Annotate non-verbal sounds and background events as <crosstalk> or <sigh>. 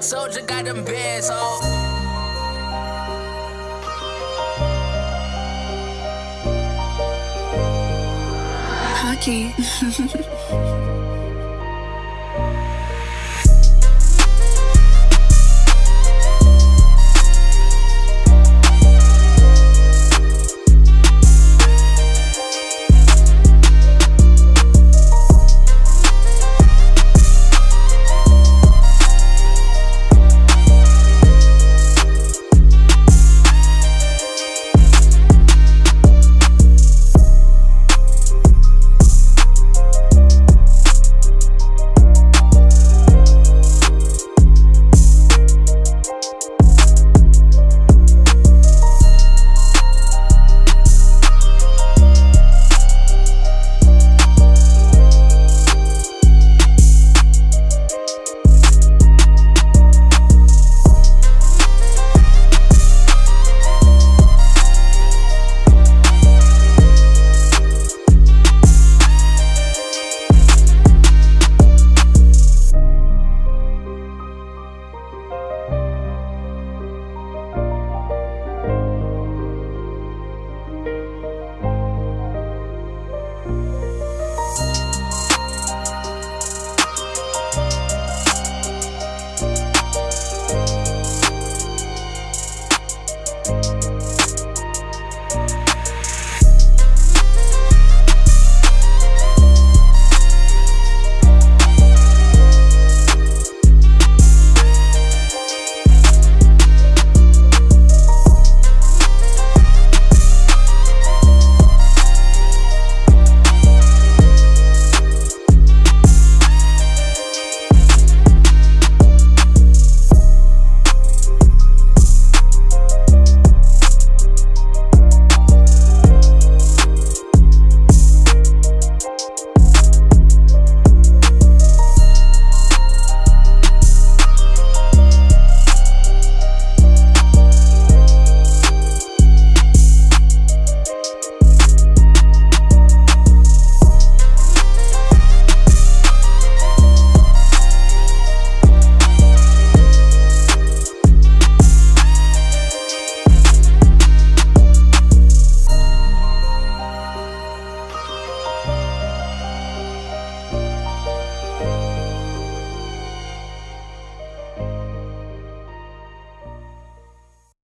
soldier got them bands, oh. Hockey. <laughs>